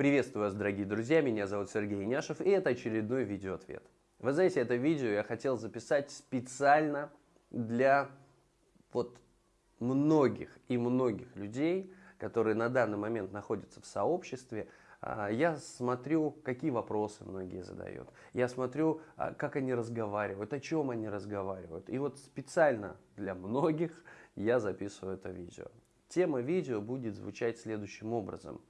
Приветствую вас, дорогие друзья, меня зовут Сергей Няшев, и это очередной видеоответ. Вы знаете, это видео я хотел записать специально для вот многих и многих людей, которые на данный момент находятся в сообществе, а, я смотрю, какие вопросы многие задают. Я смотрю, а, как они разговаривают, о чем они разговаривают. И вот специально для многих я записываю это видео. Тема видео будет звучать следующим образом.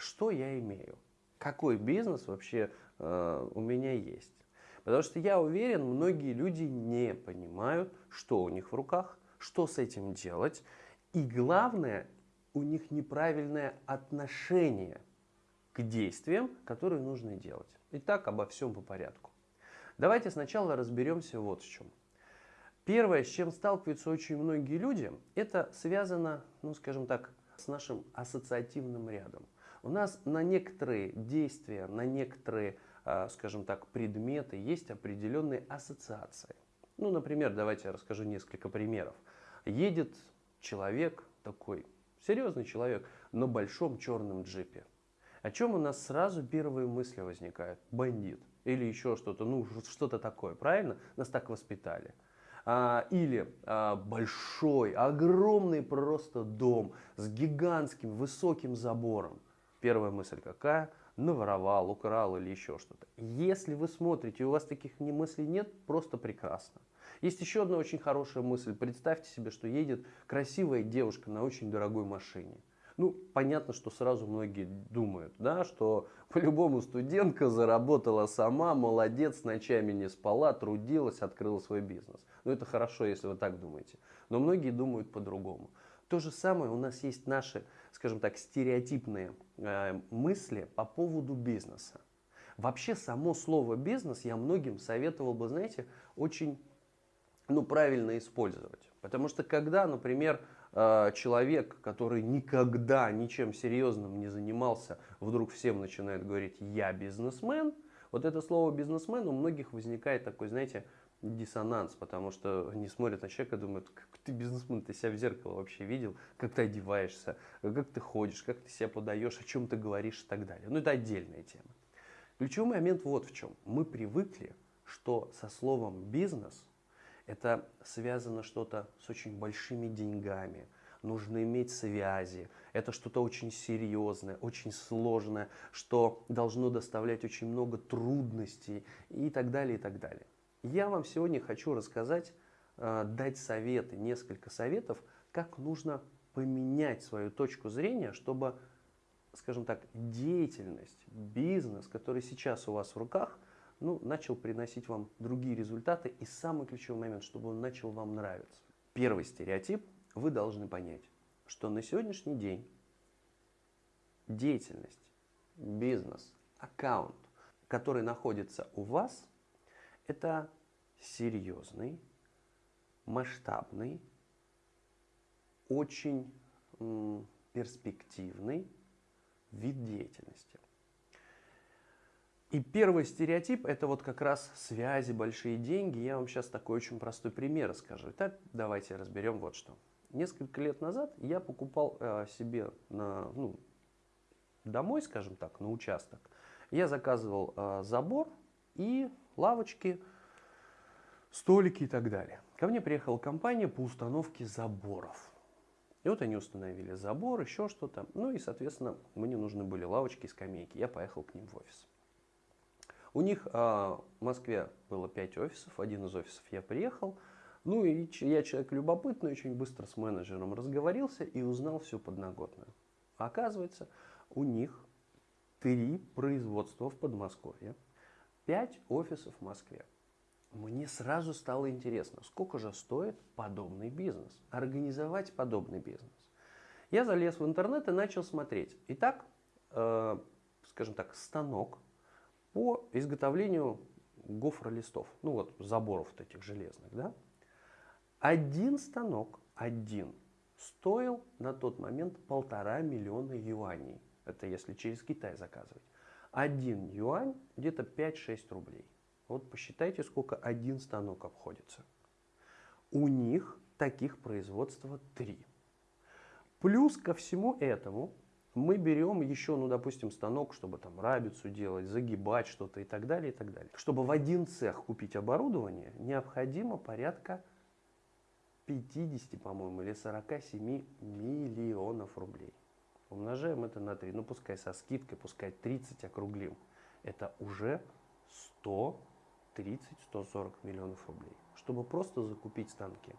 Что я имею? Какой бизнес вообще э, у меня есть? Потому что я уверен, многие люди не понимают, что у них в руках, что с этим делать. И главное, у них неправильное отношение к действиям, которые нужно делать. Итак, обо всем по порядку. Давайте сначала разберемся вот с чем. Первое, с чем сталкиваются очень многие люди, это связано, ну скажем так, с нашим ассоциативным рядом. У нас на некоторые действия, на некоторые, а, скажем так, предметы есть определенные ассоциации. Ну, например, давайте я расскажу несколько примеров. Едет человек такой, серьезный человек, на большом черном джипе. О чем у нас сразу первые мысли возникают? Бандит или еще что-то, ну что-то такое, правильно? Нас так воспитали. А, или а, большой, огромный просто дом с гигантским высоким забором. Первая мысль какая? Наворовал, украл или еще что-то. Если вы смотрите, и у вас таких мыслей нет, просто прекрасно. Есть еще одна очень хорошая мысль. Представьте себе, что едет красивая девушка на очень дорогой машине. Ну, понятно, что сразу многие думают, да, что по-любому студентка заработала сама, молодец, ночами не спала, трудилась, открыла свой бизнес. Ну, это хорошо, если вы так думаете. Но многие думают по-другому. То же самое у нас есть наши, скажем так, стереотипные э, мысли по поводу бизнеса. Вообще само слово бизнес я многим советовал бы, знаете, очень ну, правильно использовать. Потому что когда, например, э, человек, который никогда ничем серьезным не занимался, вдруг всем начинает говорить «я бизнесмен», вот это слово «бизнесмен» у многих возникает такой, знаете, диссонанс, потому что они смотрят на человека и думают, как ты бизнесмен, ты себя в зеркало вообще видел, как ты одеваешься, как ты ходишь, как ты себя подаешь, о чем ты говоришь и так далее. Ну это отдельная тема. Ключевой момент вот в чем. Мы привыкли, что со словом «бизнес» это связано что-то с очень большими деньгами, нужно иметь связи, это что-то очень серьезное, очень сложное, что должно доставлять очень много трудностей и так далее, и так далее. Я вам сегодня хочу рассказать, э, дать советы, несколько советов, как нужно поменять свою точку зрения, чтобы, скажем так, деятельность, бизнес, который сейчас у вас в руках – ну, начал приносить вам другие результаты. И самый ключевой момент, чтобы он начал вам нравиться. Первый стереотип. Вы должны понять, что на сегодняшний день деятельность, бизнес, аккаунт, который находится у вас, это серьезный, масштабный, очень перспективный вид деятельности. И первый стереотип это вот как раз связи, большие деньги. Я вам сейчас такой очень простой пример расскажу. Итак, давайте разберем вот что. Несколько лет назад я покупал э, себе на, ну, домой, скажем так, на участок. Я заказывал э, забор и лавочки, столики и так далее. Ко мне приехала компания по установке заборов. И вот они установили забор, еще что-то. Ну и, соответственно, мне нужны были лавочки и скамейки. Я поехал к ним в офис. У них а, в Москве было 5 офисов, один из офисов я приехал. Ну и я человек любопытный, очень быстро с менеджером разговорился и узнал всю подноготную. Оказывается, у них три производства в Подмосковье, пять офисов в Москве. Мне сразу стало интересно, сколько же стоит подобный бизнес, организовать подобный бизнес. Я залез в интернет и начал смотреть. Итак, э, скажем так, станок по изготовлению гофролистов, ну вот заборов вот этих железных, да, один станок, один, стоил на тот момент полтора миллиона юаней. Это если через Китай заказывать. Один юань где-то 5-6 рублей. Вот посчитайте, сколько один станок обходится. У них таких производства три. Плюс ко всему этому Мы берем еще, ну, допустим, станок, чтобы там рабицу делать, загибать что-то и так далее, и так далее. Чтобы в один цех купить оборудование, необходимо порядка 50, по-моему, или 47 миллионов рублей. Умножаем это на 3, ну пускай со скидкой, пускай 30 округлим. Это уже 130-140 миллионов рублей, чтобы просто закупить станки.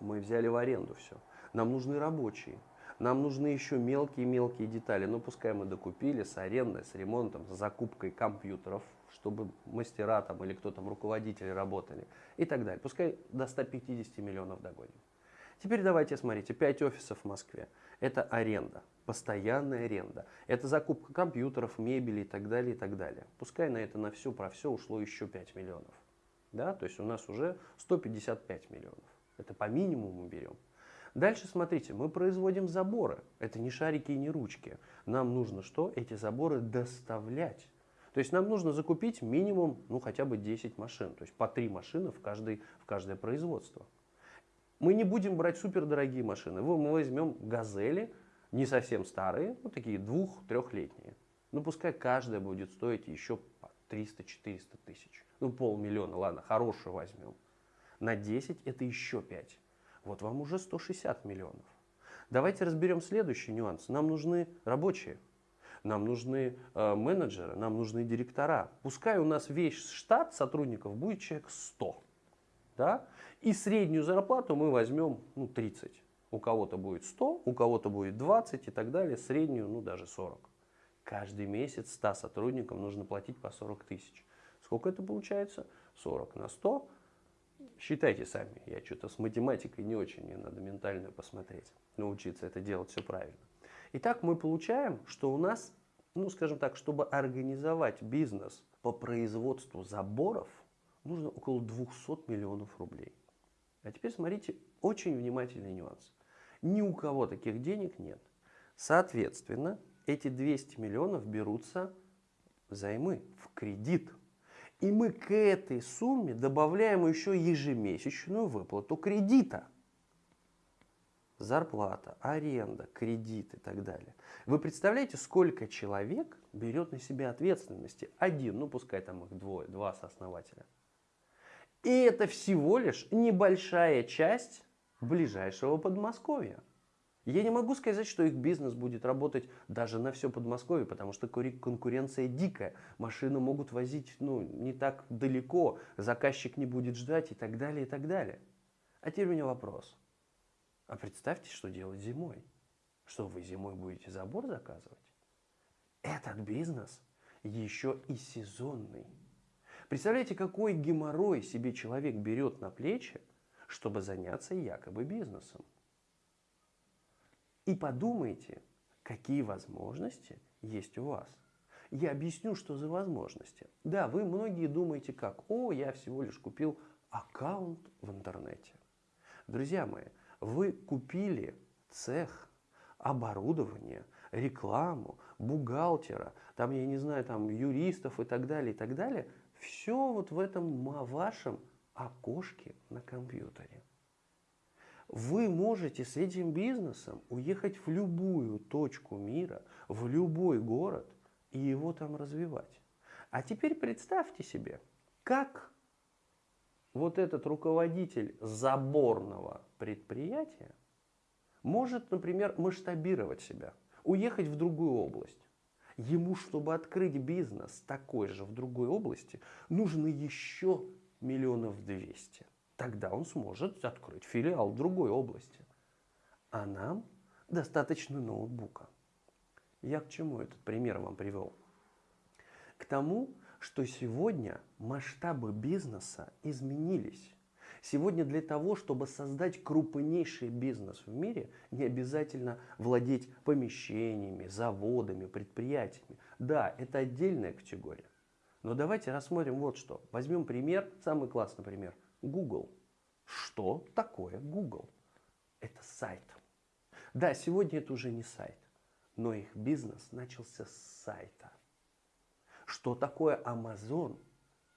Мы взяли в аренду все. Нам нужны рабочие. Нам нужны еще мелкие-мелкие детали. Ну, пускай мы докупили с арендой, с ремонтом, с закупкой компьютеров, чтобы мастера там или кто там, руководители работали и так далее. Пускай до 150 миллионов догоним. Теперь давайте смотрите, 5 офисов в Москве. Это аренда, постоянная аренда. Это закупка компьютеров, мебели и так далее, и так далее. Пускай на это на все про все ушло еще 5 миллионов. Да? То есть у нас уже 155 миллионов. Это по минимуму берем. Дальше смотрите, мы производим заборы. Это не шарики и не ручки. Нам нужно что? Эти заборы доставлять. То есть нам нужно закупить минимум, ну хотя бы 10 машин. То есть по 3 машины в, каждый, в каждое производство. Мы не будем брать супердорогие машины. Мы возьмем газели, не совсем старые, ну такие двух-трехлетние. Ну пускай каждая будет стоить еще 300-400 тысяч. Ну полмиллиона, ладно, хорошую возьмем. На 10 это еще 5. Вот вам уже 160 миллионов. Давайте разберем следующий нюанс. Нам нужны рабочие, нам нужны э, менеджеры, нам нужны директора. Пускай у нас весь штат сотрудников будет человек 100 да? И среднюю зарплату мы возьмем ну, 30. У кого-то будет 100, у кого-то будет 20 и так далее, среднюю, ну даже 40. Каждый месяц 100 сотрудникам нужно платить по 40 тысяч. Сколько это получается? 40 на 100. Считайте сами, я что-то с математикой не очень, мне надо ментальную посмотреть, научиться это делать все правильно. Итак, мы получаем, что у нас, ну скажем так, чтобы организовать бизнес по производству заборов, нужно около 200 миллионов рублей. А теперь смотрите, очень внимательный нюанс. Ни у кого таких денег нет. Соответственно, эти 200 миллионов берутся займы, в кредит. И мы к этой сумме добавляем еще ежемесячную выплату кредита. Зарплата, аренда, кредит и так далее. Вы представляете, сколько человек берет на себя ответственности? Один, ну пускай там их двое, два сооснователя. И это всего лишь небольшая часть ближайшего Подмосковья. Я не могу сказать, что их бизнес будет работать даже на все Подмосковье, потому что конкуренция дикая. Машины могут возить ну, не так далеко, заказчик не будет ждать и так далее, и так далее. А теперь у меня вопрос. А представьте, что делать зимой. Что вы зимой будете забор заказывать? Этот бизнес еще и сезонный. Представляете, какой геморрой себе человек берет на плечи, чтобы заняться якобы бизнесом. И подумайте, какие возможности есть у вас. Я объясню, что за возможности. Да, вы многие думаете как, о, я всего лишь купил аккаунт в интернете. Друзья мои, вы купили цех, оборудование, рекламу, бухгалтера, там, я не знаю, там, юристов и так далее, и так далее – все вот в этом вашем окошке на компьютере. Вы можете с этим бизнесом уехать в любую точку мира, в любой город и его там развивать. А теперь представьте себе, как вот этот руководитель заборного предприятия может, например, масштабировать себя, уехать в другую область. Ему, чтобы открыть бизнес такой же в другой области, нужно еще миллионов двести. Тогда он сможет открыть филиал в другой области. А нам достаточно ноутбука. Я к чему этот пример вам привел? К тому, что сегодня масштабы бизнеса изменились. Сегодня для того, чтобы создать крупнейший бизнес в мире, не обязательно владеть помещениями, заводами, предприятиями. Да, это отдельная категория. Но давайте рассмотрим вот что. Возьмем пример, самый классный пример. Google. Что такое Google? Это сайт. Да, сегодня это уже не сайт, но их бизнес начался с сайта. Что такое Amazon?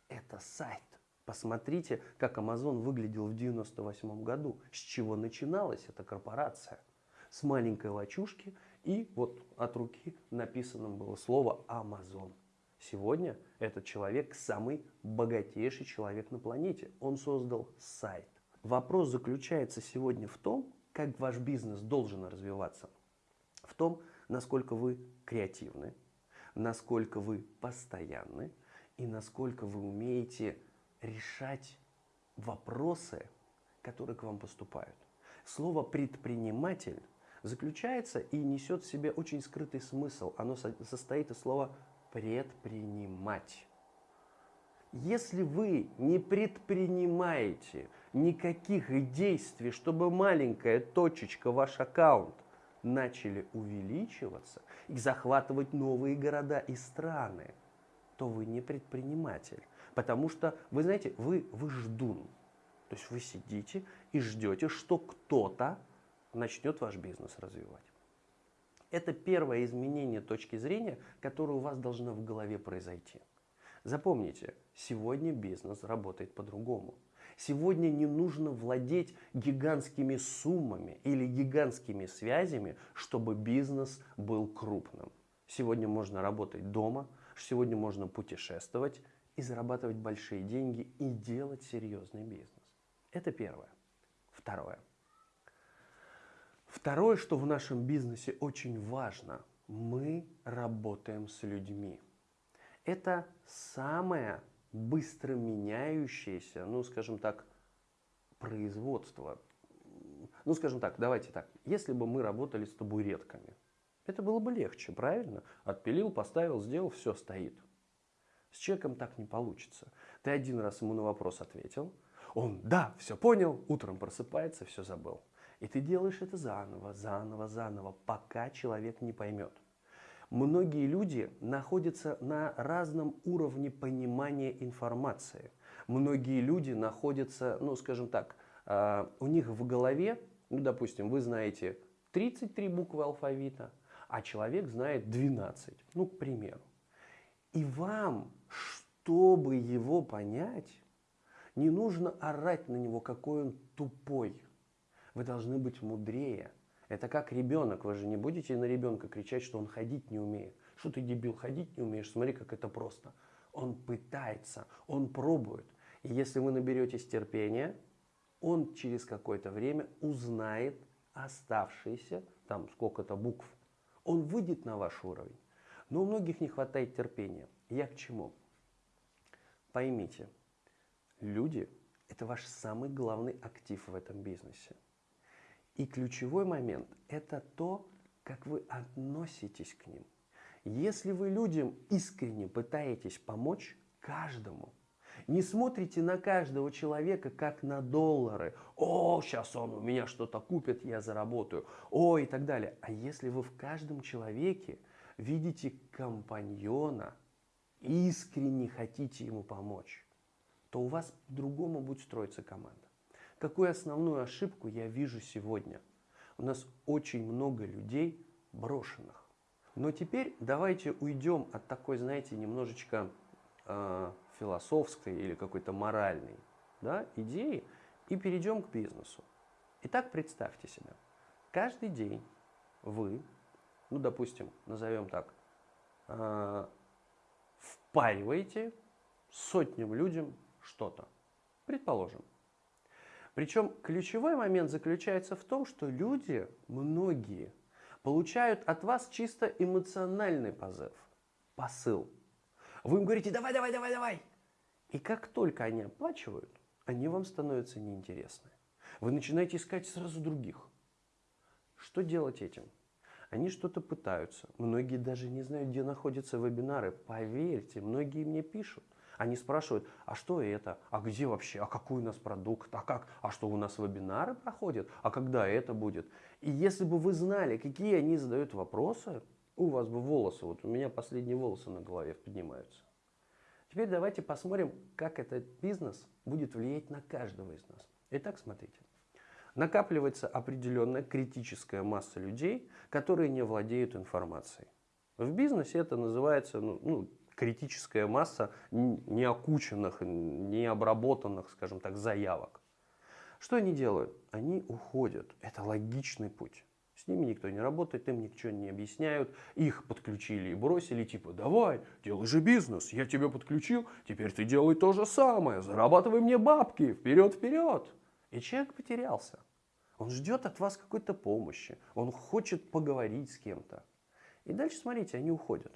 Это сайт. Посмотрите, как Amazon выглядел в 98 году, с чего начиналась эта корпорация. С маленькой лачушки И вот от руки написано было слово Amazon. Сегодня этот человек самый богатейший человек на планете. Он создал сайт. Вопрос заключается сегодня в том, как ваш бизнес должен развиваться. В том, насколько вы креативны, насколько вы постоянны и насколько вы умеете решать вопросы, которые к вам поступают. Слово «предприниматель» заключается и несет в себе очень скрытый смысл. Оно состоит из слова «предпринимать». Если вы не предпринимаете никаких действий, чтобы маленькая точечка, ваш аккаунт, начали увеличиваться и захватывать новые города и страны, то вы не предприниматель. Потому что, вы знаете, вы, вы ждун. То есть вы сидите и ждете, что кто-то начнет ваш бизнес развивать. Это первое изменение точки зрения, которое у вас должно в голове произойти. Запомните, сегодня бизнес работает по-другому. Сегодня не нужно владеть гигантскими суммами или гигантскими связями, чтобы бизнес был крупным. Сегодня можно работать дома, сегодня можно путешествовать и зарабатывать большие деньги и делать серьезный бизнес. Это первое. Второе. Второе, что в нашем бизнесе очень важно, мы работаем с людьми. Это самое быстро меняющееся, ну, скажем так, производство. Ну, скажем так, давайте так. Если бы мы работали с табуретками, это было бы легче, правильно? Отпилил, поставил, сделал, все стоит. С человеком так не получится. Ты один раз ему на вопрос ответил, он, да, все понял, утром просыпается, все забыл. И ты делаешь это заново, заново, заново, пока человек не поймет. Многие люди находятся на разном уровне понимания информации. Многие люди находятся, ну скажем так, а, у них в голове, ну допустим, вы знаете 33 буквы алфавита, а человек знает 12, ну к примеру. И вам, чтобы его понять, не нужно орать на него, какой он тупой. Вы должны быть мудрее. Это как ребенок. Вы же не будете на ребенка кричать, что он ходить не умеет. Что ты, дебил, ходить не умеешь? Смотри, как это просто. Он пытается, он пробует. И если вы наберетесь терпения, он через какое-то время узнает оставшиеся, там сколько-то букв. Он выйдет на ваш уровень. Но у многих не хватает терпения. Я к чему? Поймите, люди – это ваш самый главный актив в этом бизнесе. И ключевой момент – это то, как вы относитесь к ним. Если вы людям искренне пытаетесь помочь каждому, не смотрите на каждого человека как на доллары. О, сейчас он у меня что-то купит, я заработаю. О, и так далее. А если вы в каждом человеке видите компаньона, искренне хотите ему помочь, то у вас по-другому будет строиться команда. Какую основную ошибку я вижу сегодня? У нас очень много людей брошенных. Но теперь давайте уйдем от такой, знаете, немножечко э, философской или какой-то моральной да, идеи и перейдем к бизнесу. Итак, представьте себе, каждый день вы, ну, допустим, назовем так, э, впариваете сотням людям что-то. Предположим, причем ключевой момент заключается в том, что люди, многие, получают от вас чисто эмоциональный позыв, посыл. Вы им говорите, давай, давай, давай, давай. И как только они оплачивают, они вам становятся неинтересны. Вы начинаете искать сразу других. Что делать этим? Они что-то пытаются. Многие даже не знают, где находятся вебинары. Поверьте, многие мне пишут. Они спрашивают, а что это, а где вообще, а какой у нас продукт, а как, а что у нас вебинары проходят, а когда это будет. И если бы вы знали, какие они задают вопросы, у вас бы волосы, вот у меня последние волосы на голове поднимаются. Теперь давайте посмотрим, как этот бизнес будет влиять на каждого из нас. Итак, смотрите. Накапливается определенная критическая масса людей, которые не владеют информацией. В бизнесе это называется ну, ну, критическая масса неокученных, необработанных, скажем так, заявок. Что они делают? Они уходят. Это логичный путь. С ними никто не работает, им ничего не объясняют. Их подключили и бросили, типа, давай, делай же бизнес, я тебя подключил, теперь ты делай то же самое, зарабатывай мне бабки, вперед, вперед. И человек потерялся. Он ждет от вас какой-то помощи, он хочет поговорить с кем-то. И дальше, смотрите, они уходят.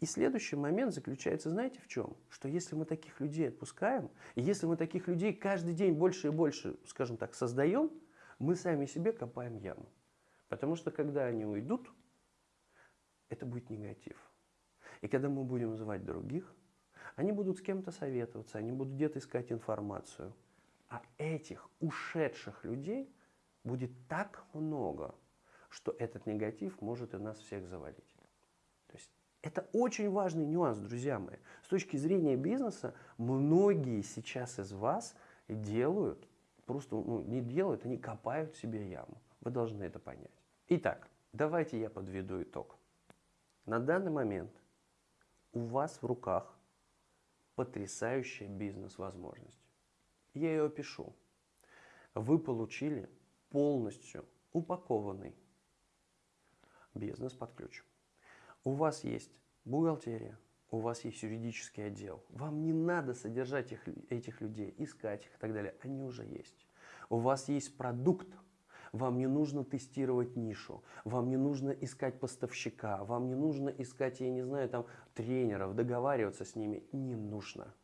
И следующий момент заключается, знаете, в чем? Что если мы таких людей отпускаем, и если мы таких людей каждый день больше и больше, скажем так, создаем, мы сами себе копаем яму. Потому что когда они уйдут, это будет негатив. И когда мы будем звать других, они будут с кем-то советоваться, они будут где-то искать информацию. А этих ушедших людей будет так много, что этот негатив может и нас всех завалить. То есть это очень важный нюанс, друзья мои. С точки зрения бизнеса, многие сейчас из вас делают просто ну, не делают, они копают себе яму. Вы должны это понять. Итак, давайте я подведу итог. На данный момент у вас в руках потрясающая бизнес-возможность. Я ее опишу. Вы получили полностью упакованный бизнес под ключ. У вас есть бухгалтерия, у вас есть юридический отдел. Вам не надо содержать их, этих людей, искать их и так далее. Они уже есть. У вас есть продукт. Вам не нужно тестировать нишу, вам не нужно искать поставщика, вам не нужно искать, я не знаю, там тренеров, договариваться с ними. Не нужно.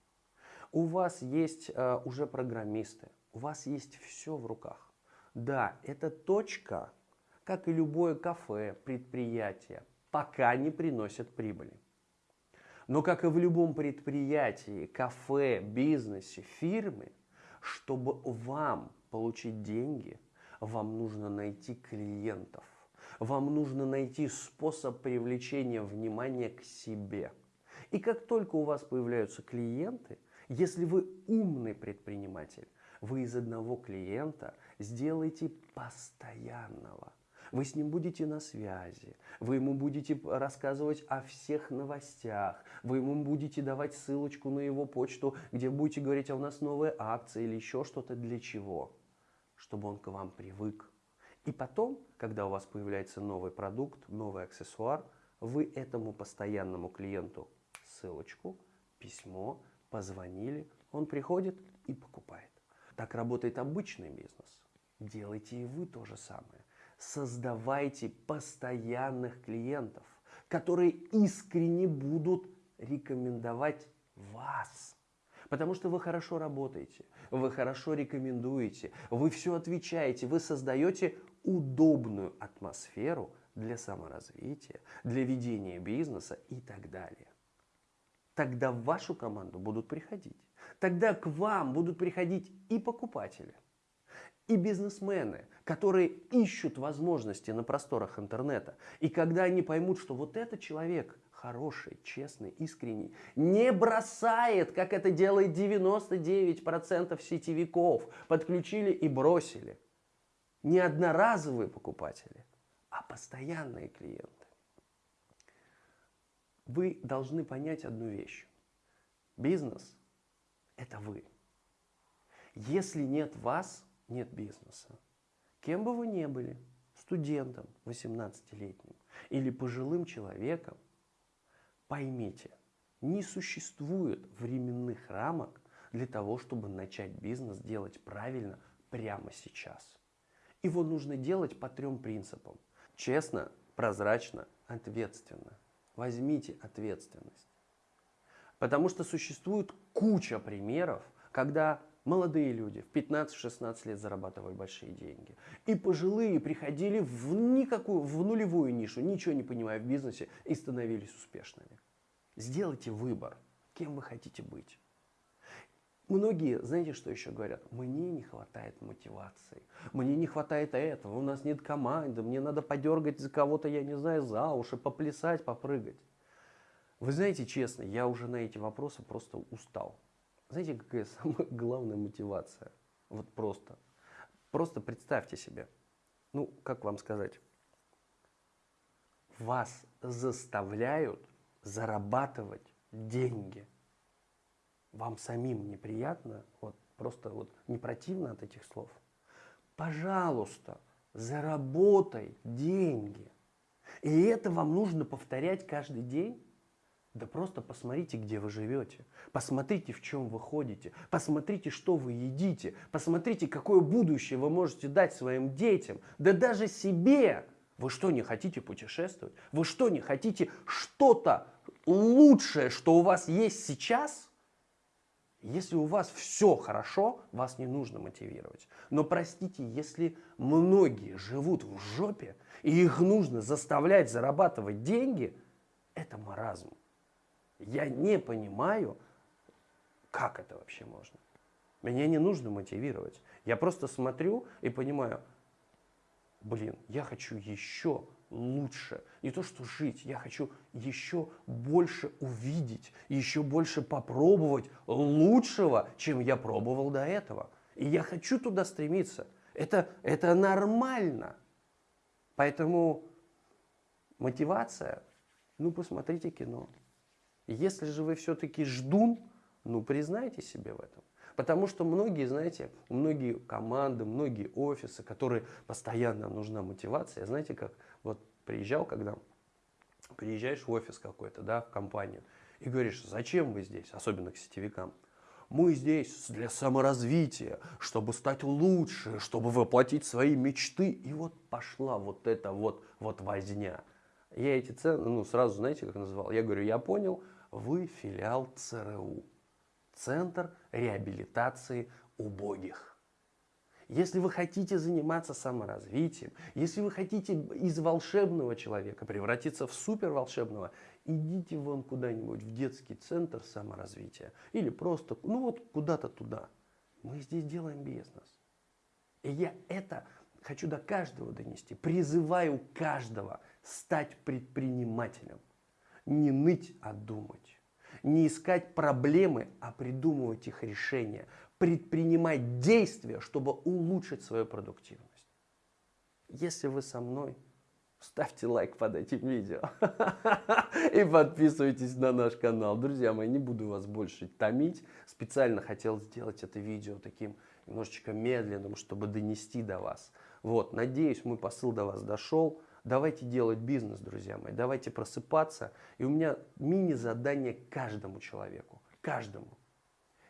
У вас есть э, уже программисты, у вас есть все в руках. Да, это точка, как и любое кафе, предприятие, пока не приносит прибыли. Но как и в любом предприятии, кафе, бизнесе, фирме, чтобы вам получить деньги, вам нужно найти клиентов. Вам нужно найти способ привлечения внимания к себе. И как только у вас появляются клиенты, если вы умный предприниматель, вы из одного клиента сделаете постоянного – вы с ним будете на связи, вы ему будете рассказывать о всех новостях, вы ему будете давать ссылочку на его почту, где будете говорить, а у нас новая акция или еще что-то для чего? Чтобы он к вам привык. И потом, когда у вас появляется новый продукт, новый аксессуар, вы этому постоянному клиенту ссылочку, письмо, позвонили, он приходит и покупает. Так работает обычный бизнес. Делайте и вы то же самое создавайте постоянных клиентов, которые искренне будут рекомендовать вас. Потому что вы хорошо работаете, вы хорошо рекомендуете, вы все отвечаете, вы создаете удобную атмосферу для саморазвития, для ведения бизнеса и так далее. Тогда в вашу команду будут приходить. Тогда к вам будут приходить и покупатели – и бизнесмены, которые ищут возможности на просторах интернета. И когда они поймут, что вот этот человек хороший, честный, искренний, не бросает, как это делает 99% сетевиков, подключили и бросили. Не одноразовые покупатели, а постоянные клиенты. Вы должны понять одну вещь. Бизнес – это вы. Если нет вас – нет бизнеса. Кем бы вы ни были, студентом 18-летним или пожилым человеком, поймите, не существует временных рамок для того, чтобы начать бизнес делать правильно прямо сейчас. Его нужно делать по трем принципам. Честно, прозрачно, ответственно. Возьмите ответственность. Потому что существует куча примеров, когда Молодые люди в 15-16 лет зарабатывали большие деньги. И пожилые приходили в никакую, в нулевую нишу, ничего не понимая в бизнесе, и становились успешными. Сделайте выбор, кем вы хотите быть. Многие, знаете, что еще говорят? Мне не хватает мотивации, мне не хватает этого, у нас нет команды, мне надо подергать за кого-то, я не знаю, за уши, поплясать, попрыгать. Вы знаете, честно, я уже на эти вопросы просто устал. Знаете, какая самая главная мотивация? Вот просто. Просто представьте себе. Ну, как вам сказать? Вас заставляют зарабатывать деньги. Вам самим неприятно? Вот просто вот не противно от этих слов? Пожалуйста, Заработай деньги. И это вам нужно повторять каждый день? Да просто посмотрите, где вы живете. Посмотрите, в чем вы ходите. Посмотрите, что вы едите. Посмотрите, какое будущее вы можете дать своим детям. Да даже себе. Вы что, не хотите путешествовать? Вы что, не хотите что-то лучшее, что у вас есть сейчас? Если у вас все хорошо, вас не нужно мотивировать. Но простите, если многие живут в жопе, и их нужно заставлять зарабатывать деньги, это маразм. Я не понимаю, как это вообще можно. Меня не нужно мотивировать. Я просто смотрю и понимаю, блин, я хочу еще лучше. Не то, что жить, я хочу еще больше увидеть, еще больше попробовать лучшего, чем я пробовал до этого. И я хочу туда стремиться. Это, это нормально. Поэтому мотивация, ну посмотрите кино. Если же вы все-таки ждун, ну признайте себе в этом. Потому что многие, знаете, многие команды, многие офисы, которые постоянно нужна мотивация, знаете, как вот приезжал, когда приезжаешь в офис какой-то, да, в компанию, и говоришь, зачем вы здесь, особенно к сетевикам, мы здесь для саморазвития, чтобы стать лучше, чтобы воплотить свои мечты. И вот пошла вот эта вот, вот возня. Я эти цены, ну, сразу, знаете, как назвал? Я говорю, я понял, вы филиал ЦРУ. Центр реабилитации убогих. Если вы хотите заниматься саморазвитием, если вы хотите из волшебного человека превратиться в суперволшебного, идите вон куда-нибудь в детский центр саморазвития. Или просто, ну вот куда-то туда. Мы здесь делаем бизнес. И я это хочу до каждого донести. Призываю каждого стать предпринимателем. Не ныть, а думать. Не искать проблемы, а придумывать их решения. Предпринимать действия, чтобы улучшить свою продуктивность. Если вы со мной, ставьте лайк под этим видео. И подписывайтесь на наш канал. Друзья мои, не буду вас больше томить. Специально хотел сделать это видео таким немножечко медленным, чтобы донести до вас. Вот, надеюсь, мой посыл до вас дошел. Давайте делать бизнес, друзья мои, давайте просыпаться. И у меня мини-задание каждому человеку, каждому.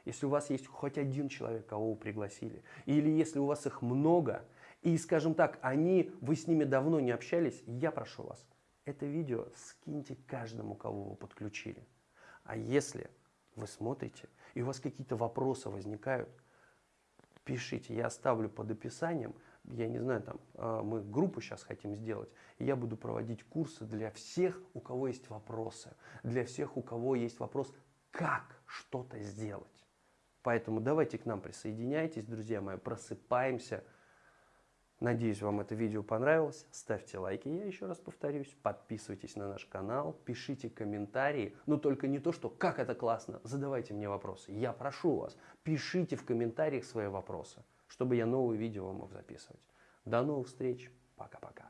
Если у вас есть хоть один человек, кого вы пригласили, или если у вас их много, и, скажем так, они, вы с ними давно не общались, я прошу вас, это видео скиньте каждому, кого вы подключили. А если вы смотрите, и у вас какие-то вопросы возникают, пишите, я оставлю под описанием, я не знаю, там, а, мы группу сейчас хотим сделать, и я буду проводить курсы для всех, у кого есть вопросы, для всех, у кого есть вопрос, как что-то сделать. Поэтому давайте к нам присоединяйтесь, друзья мои, просыпаемся. Надеюсь, вам это видео понравилось. Ставьте лайки, я еще раз повторюсь. Подписывайтесь на наш канал, пишите комментарии. Но только не то, что «как это классно», задавайте мне вопросы. Я прошу вас, пишите в комментариях свои вопросы чтобы я новые видео мог записывать. До новых встреч. Пока-пока.